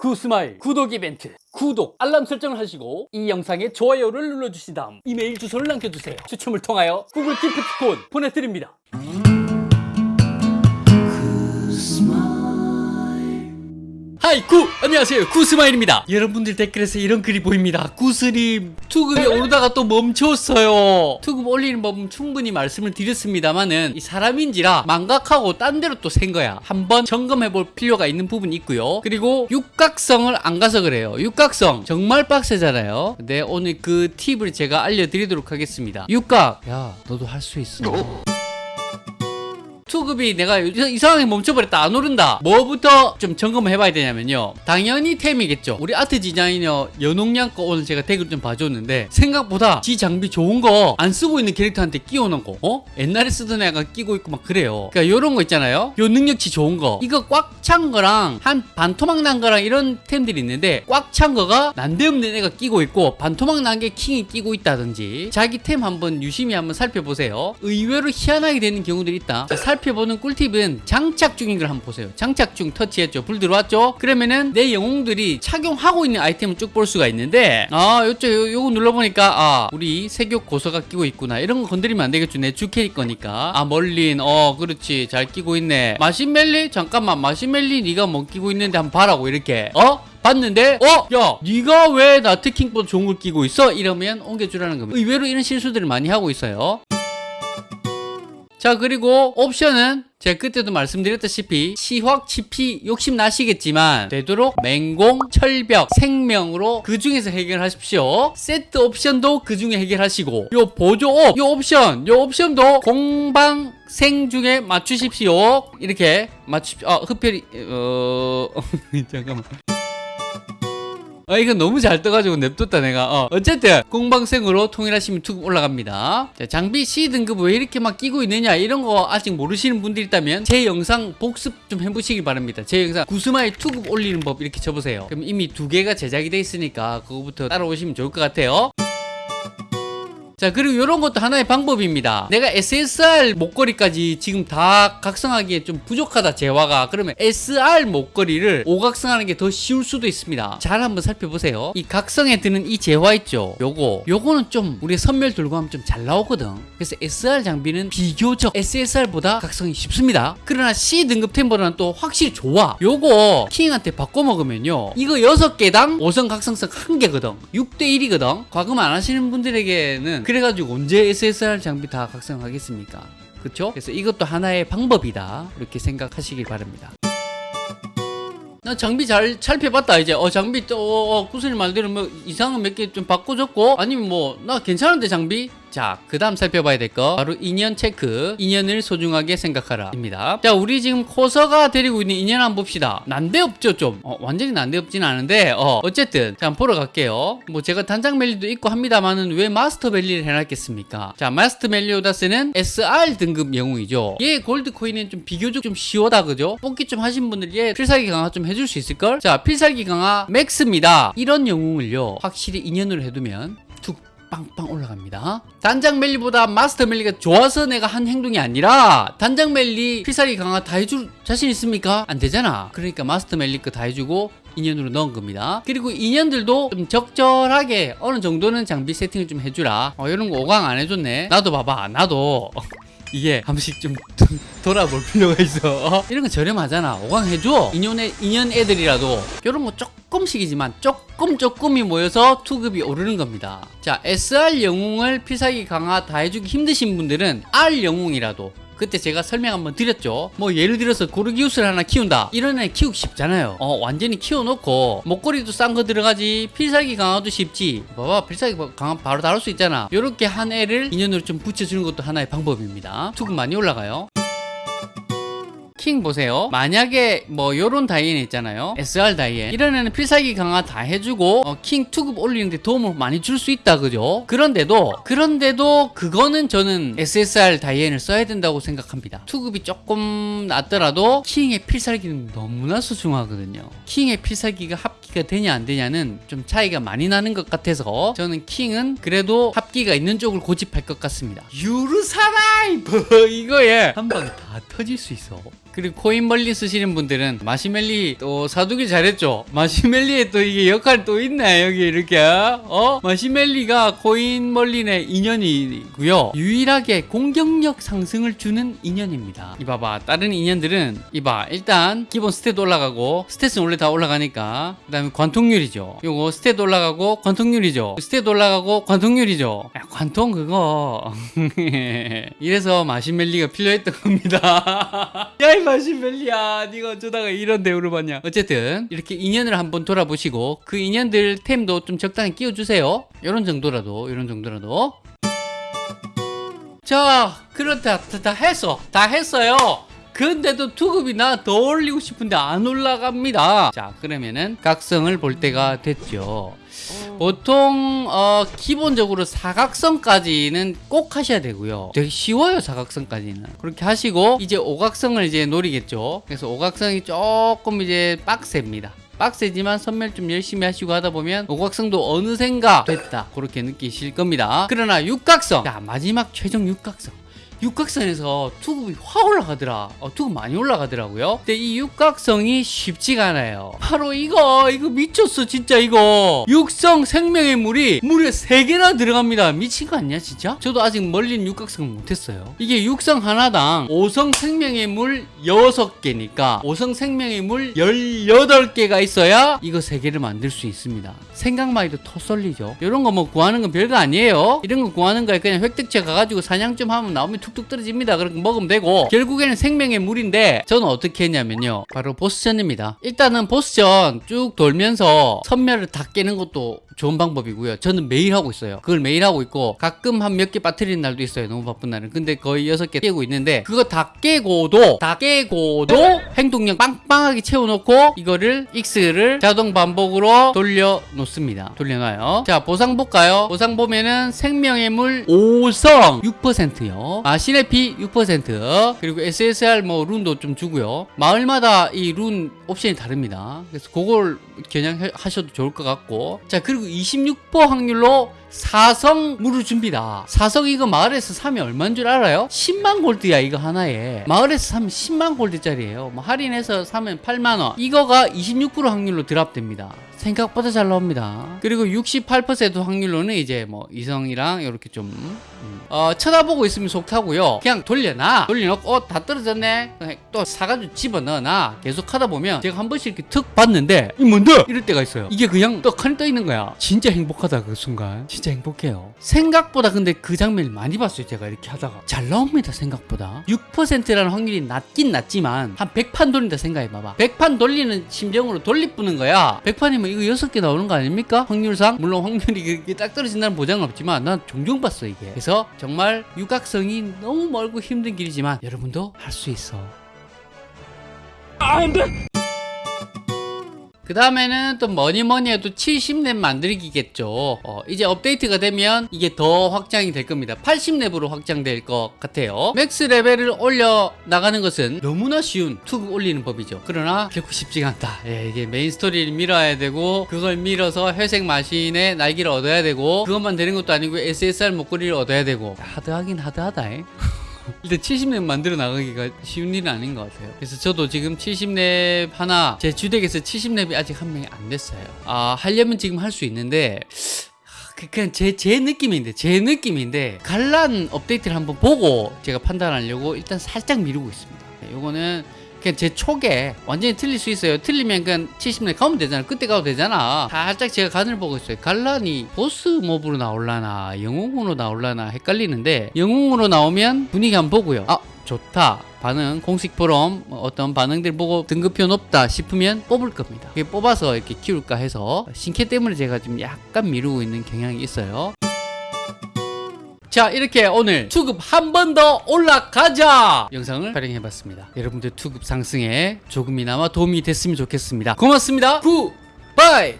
구스마일 구독 이벤트 구독 알람 설정을 하시고 이 영상에 좋아요를 눌러주신 다음 이메일 주소를 남겨주세요. 추첨을 통하여 구글 기프티콘 보내드립니다 Hi 구! 안녕하세요. 구스마일입니다. 여러분들 댓글에서 이런 글이 보입니다. 구스님 투급이 오르다가 또 멈췄어요. 투급 올리는 법은 충분히 말씀을 드렸습니다만은 이 사람인지라 망각하고 딴 데로 또 샌 거야. 한번 점검해 볼 필요가 있는 부분이 있고요. 그리고 육각성을 안 가서 그래요. 육각성 정말 빡세잖아요. 근데 오늘 그 팁을 제가 알려드리도록 하겠습니다. 육각. 야 너도 할 수 있어 투급이 내가 이상하게 멈춰버렸다 안 오른다. 뭐부터 좀 점검을 해봐야 되냐면요. 당연히 템이겠죠. 우리 아트 디자이너 연홍양 거 오늘 제가 댓글 좀 봐줬는데 생각보다 지 장비 좋은 거 안 쓰고 있는 캐릭터한테 끼워놓은 거. 어? 옛날에 쓰던 애가 끼고 있고 막 그래요. 그러니까 요런 거 있잖아요. 요 능력치 좋은 거. 이거 꽉 찬 거랑 한 반토막 난 거랑 이런 템들이 있는데 꽉 찬 거가 난데없는 애가 끼고 있고 반토막 난 게 킹이 끼고 있다든지 자기 템 한번 유심히 한번 살펴보세요. 의외로 희한하게 되는 경우들이 있다. 자, 살 펴보는 꿀팁은 장착 중인 걸 한번 보세요. 장착 중 터치했죠. 불 들어왔죠? 그러면은 내 영웅들이 착용하고 있는 아이템을 쭉 볼 수가 있는데 아 요쪽 요, 요거 눌러보니까 아 우리 세교 고서가 끼고 있구나. 이런 거 건드리면 안 되겠죠. 내 주캐릭 거니까. 아 멀린. 어 그렇지. 잘 끼고 있네. 마시멜리? 잠깐만. 마시멜리 네가 뭐 끼고 있는데 한번 봐라고 이렇게. 어? 봤는데? 어? 야 네가 왜 나트킹보다 좋은 걸 끼고 있어? 이러면 옮겨주라는 겁니다. 의외로 이런 실수들을 많이 하고 있어요 자 그리고 옵션은 제가 그때도 말씀드렸다시피 시확, 치피 욕심 나시겠지만 되도록 맹공, 철벽, 생명으로 그 중에서 해결하십시오. 세트 옵션도 그 중에 해결하시고 요 보조업, 요 옵션, 요 옵션도 공방 생 중에 맞추십시오. 이렇게 맞추 아 흡혈이 어 잠깐만 아 이건 너무 잘 떠가지고 냅뒀다 내가. 어. 어쨌든 공방생으로 통일하시면 투급 올라갑니다. 자, 장비 C등급 왜 이렇게 막 끼고 있느냐 이런 거 아직 모르시는 분들 있다면 제 영상 복습 좀 해보시기 바랍니다. 제 영상 구스마일 투급 올리는 법 이렇게 쳐보세요. 그럼 이미 두 개가 제작이 돼 있으니까 그거부터 따라오시면 좋을 것 같아요 자 그리고 이런 것도 하나의 방법입니다. 내가 SSR 목걸이까지 지금 다 각성하기에 좀 부족하다 재화가. 그러면 SR 목걸이를 오각성하는 게 더 쉬울 수도 있습니다. 잘 한번 살펴보세요. 이 각성에 드는 이 재화 있죠? 요거. 요거는 좀 우리 선멸 들고 하면 좀 잘 나오거든. 그래서 SR 장비는 비교적 SSR보다 각성이 쉽습니다. 그러나 C 등급 템보다는 또 확실히 좋아. 요거 킹한테 바꿔 먹으면요. 이거 6개당 5성 각성성 1개거든. 6대1이거든. 과금 안 하시는 분들에게는 그래가지고 언제 SSR 장비 다 각성하겠습니까? 그쵸? 그래서 이것도 하나의 방법이다. 이렇게 생각하시길 바랍니다. 나 장비 잘 살펴봤다 이제 어 장비 또 어, 어, 구슬이 말대로 뭐 이상한 몇 개 좀 바꿔줬고 아니면 뭐 나 괜찮은데 장비 자, 그 다음 살펴봐야 될 거. 바로 인연 체크. 인연을 소중하게 생각하라. 입니다. 자 우리 지금 코서가 데리고 있는 인연 한번 봅시다. 난데없죠 좀. 어, 완전히 난데없진 않은데 어, 어쨌든. 자 한번 보러 갈게요. 뭐 제가 단장 멜리도 있고 합니다만은 왜 마스터 멜리를 해놨겠습니까? 자 마스터 멜리오다스는 SR 등급 영웅이죠. 얘 골드 코인은 좀 비교적 좀 쉽다 그죠? 뽑기 좀 하신 분들 얘 필살기 강화 좀 해줄 수 있을걸? 자 필살기 강화 max입니다. 이런 영웅을요 확실히 인연으로 해두면 툭 빵빵 올라갑니다. 단장 멜리보다 마스터 멜리가 좋아서 내가 한 행동이 아니라 단장 멜리 필살기 강화 다 해줄 자신 있습니까? 안 되잖아. 그러니까 마스터 멜리 거 다 해주고 인연으로 넣은 겁니다. 그리고 인연들도 좀 적절하게 어느 정도는 장비 세팅을 좀 해주라. 어, 이런 거 5강 안 해줬네. 나도 봐봐. 나도. 이게 한 번씩 좀 돌아볼 필요가 있어. 어? 이런 거 저렴하잖아. 5강 해줘. 인연의 인연 애들이라도. 이런 거 조금씩이지만 조금 조금이 모여서 투급이 오르는 겁니다. 자 SR 영웅을 필살기 강화 다 해주기 힘드신 분들은 R 영웅이라도 그때 제가 설명 한번 드렸죠. 뭐 예를 들어서 고르기우스를 하나 키운다. 이런 애 키우기 쉽잖아요. 어 완전히 키워놓고 목걸이도 싼 거 들어가지 필살기 강화도 쉽지. 봐봐 필살기 강화 바로 다룰 수 있잖아. 이렇게 한 애를 인연으로 좀 붙여주는 것도 하나의 방법입니다. 투급 많이 올라가요 킹 보세요. 만약에 뭐 요런 다이앤 있잖아요. SR 다이앤. 이런 애는 필살기 강화 다 해주고 어, 킹 투급 올리는데 도움을 많이 줄 수 있다 그죠? 그런데도 그런데도 그거는 저는 SSR 다이앤을 써야 된다고 생각합니다. 투급이 조금 낮더라도 킹의 필살기는 너무나 소중하거든요. 킹의 필살기가 합기가 되냐 안 되냐는 좀 차이가 많이 나는 것 같아서 저는 킹은 그래도 합기가 있는 쪽을 고집할 것 같습니다. 유르사라이 이거에 한 방에 다 터질 수 있어. 그리고 코인멜리 쓰시는 분들은 마시멜리 또 사두기 잘했죠. 마시멜리에 또 이게 역할 또 있네 여기 이렇게 어 마시멜리가 코인멜리의 인연이고요. 유일하게 공격력 상승을 주는 인연입니다. 이봐봐 다른 인연들은 이봐 일단 기본 스탯 올라가고 스탯은 원래 다 올라가니까 그 다음에 관통률이죠. 요거 스탯 올라가고 관통률이죠. 스탯 올라가고 관통률이죠. 야, 관통 그거 이래서 마시멜리가 필요했던 겁니다. 야 이 마시멜리야. 네가 어쩌다가 이런 대우를 받냐. 어쨌든 이렇게 인연을 한번 돌아보시고 그 인연들 템도 좀 적당히 끼워주세요. 이런 정도라도 이런 정도라도. 자 그렇다 다, 다 했어. 다 했어요. 근데도 투급이 나 더 올리고 싶은데 안 올라갑니다. 자 그러면은 각성을 볼 때가 됐죠 보통 어, 기본적으로 사각성까지는 꼭 하셔야 되고요. 되게 쉬워요 사각성까지는. 그렇게 하시고 이제 오각성을 이제 노리겠죠. 그래서 오각성이 조금 이제 빡셉니다. 빡세지만 선멸 좀 열심히 하시고 하다 보면 오각성도 어느샌가 됐다. 그렇게 느끼실 겁니다. 그러나 육각성 자 마지막 최종 육각성 육각선에서 투급이 확 올라가더라. 어, 투급 많이 올라가더라고요. 근데 이 육각성이 쉽지가 않아요. 바로 이거, 이거 미쳤어, 진짜 이거. 육성 생명의 물이 물에 3개나 들어갑니다. 미친 거 아니야, 진짜? 저도 아직 멀린 육각성을 못했어요. 이게 육성 하나당 5성 생명의 물 6개니까 5성 생명의 물 18개가 있어야 이거 3개를 만들 수 있습니다. 생각만 해도 터 쏠리죠. 이런 거 뭐 구하는 건 별거 아니에요. 이런 거 구하는 거에 그냥 획득체 가가지고 사냥 좀 하면 나오면 툭툭 떨어집니다. 그렇게 먹으면 되고 결국에는 생명의 물인데 저는 어떻게 했냐면요. 바로 보스전입니다. 일단은 보스전 쭉 돌면서 선멸을 다 깨는 것도 좋은 방법이고요. 저는 매일 하고 있어요. 그걸 매일 하고 있고 가끔 한 몇 개 빠뜨리는 날도 있어요. 너무 바쁜 날은. 근데 거의 여섯 개 깨고 있는데 그거 다 깨고도 다 깨고도 행동력 빵빵하게 채워놓고 이거를 X를 자동 반복으로 돌려 놓습니다. 돌려놔요. 자 보상 볼까요? 보상 보면은 생명의 물 5성 6%요. 아 신의 피6% 그리고 SSR 뭐 룬도 좀 주고요. 마을마다 이 룬 옵션이 다릅니다. 그래서 그걸 겨냥하셔도 좋을 것 같고 자 그리고 26% 확률로 사성 물을 줍니다. 사성 이거 마을에서 사면 얼마인 줄 알아요? 10만 골드야 이거 하나에. 마을에서 사면 10만 골드짜리예요. 뭐 할인해서 사면 8만 원. 이거가 26% 확률로 드랍됩니다. 생각보다 잘 나옵니다. 그리고 68% 확률로는 이제 뭐 이성이랑 이렇게 좀 음, 어, 쳐다보고 있으면 속 타고요. 그냥 돌려놔. 돌려놓고 어, 다 떨어졌네. 또 사가지고 집어넣어놔. 계속 하다 보면 제가 한 번씩 이렇게 툭 봤는데 이 뭔데? 이럴 때가 있어요. 이게 그냥 떡하니 떠 있는 거야. 진짜 행복하다 그 순간. 진짜 행복해요. 생각보다 근데 그 장면을 많이 봤어요. 제가 이렇게 하다가 잘 나옵니다. 생각보다 6%라는 확률이 낮긴 낮지만 한 100판 돌린다 생각해봐봐. 100판 돌리는 심정으로 돌리뿌는 거야. 100판이면 이거 6개 나오는 거 아닙니까? 확률상 물론 확률이 그렇게 딱 떨어진다는 보장은 없지만 난 종종 봤어 이게. 그래서 정말 육각성이 너무 멀고 힘든 길이지만 여러분도 할 수 있어. 그 다음에는 또 뭐니 뭐니 해도 70렙 만들기겠죠. 어, 이제 업데이트가 되면 이게 더 확장이 될 겁니다. 80렙으로 확장될 것 같아요. max 레벨을 올려 나가는 것은 너무나 쉬운 투급 올리는 법이죠. 그러나 결코 쉽지가 않다. 예, 이게 메인 스토리를 밀어야 되고 그걸 밀어서 회색 마신의 날개를 얻어야 되고 그것만 되는 것도 아니고 SSR 목걸이를 얻어야 되고 하드하긴 하드하다. 에. 일단 70렙 만들어 나가기가 쉬운 일은 아닌 것 같아요. 그래서 저도 지금 70렙 하나 제 주덱에서 70렙이 아직 한 명이 안 됐어요. 아 하려면 지금 할 수 있는데 그- 그냥 제, 제 느낌인데 제 느낌인데 갈란 업데이트를 한번 보고 제가 판단하려고 일단 살짝 미루고 있습니다. 네, 요거는 그냥 제 촉에 완전히 틀릴 수 있어요. 틀리면 그냥 70렙 가면 되잖아. 그때 가도 되잖아. 살짝 제가 간을 보고 있어요. 갈란이 보스 몹으로 나올라나 영웅으로 나올라나 헷갈리는데 영웅으로 나오면 분위기 한번 보고요. 아 좋다. 반응 공식 포럼 어떤 반응들 보고 등급표 높다 싶으면 뽑을 겁니다. 뽑아서 이렇게 키울까 해서 신캐 때문에 제가 좀 약간 미루고 있는 경향이 있어요. 자 이렇게 오늘 투급 한 번 더 올라가자. 영상을 촬영해봤습니다. 여러분들 투급 상승에 조금이나마 도움이 됐으면 좋겠습니다. 고맙습니다. 굿바이